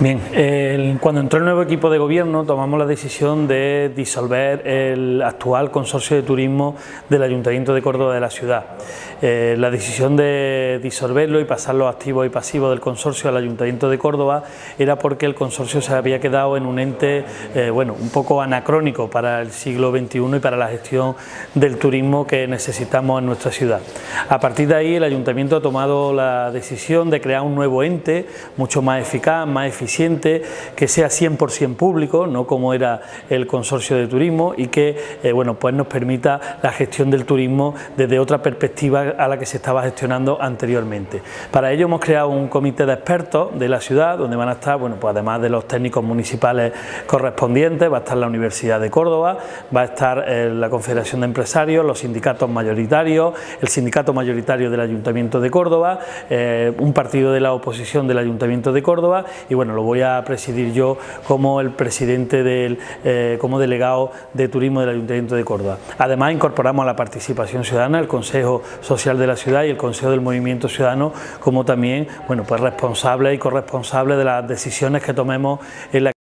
Bien, cuando entró el nuevo equipo de gobierno tomamos la decisión de disolver el actual consorcio de turismo del Ayuntamiento de Córdoba de la ciudad. Eh, la decisión de disolverlo y pasar los activos y pasivos del consorcio al Ayuntamiento de Córdoba era porque el consorcio se había quedado en un ente eh, bueno, un poco anacrónico para el siglo XXI y para la gestión del turismo que necesitamos en nuestra ciudad. A partir de ahí el Ayuntamiento ha tomado la decisión de crear un nuevo ente mucho más eficaz, más que sea 100% público, no como era el consorcio de turismo y que eh, bueno, pues nos permita la gestión del turismo desde otra perspectiva a la que se estaba gestionando anteriormente. Para ello hemos creado un comité de expertos de la ciudad donde van a estar, bueno, pues además de los técnicos municipales correspondientes, va a estar la Universidad de Córdoba, va a estar eh, la Confederación de Empresarios, los sindicatos mayoritarios, el sindicato mayoritario del Ayuntamiento de Córdoba, eh, un partido de la oposición del Ayuntamiento de Córdoba y bueno, lo voy a presidir yo como el presidente del, eh, como delegado de turismo del Ayuntamiento de Córdoba. Además incorporamos a la participación ciudadana, el Consejo Social de la Ciudad y el Consejo del Movimiento Ciudadano como también bueno, pues responsables y corresponsables de las decisiones que tomemos en la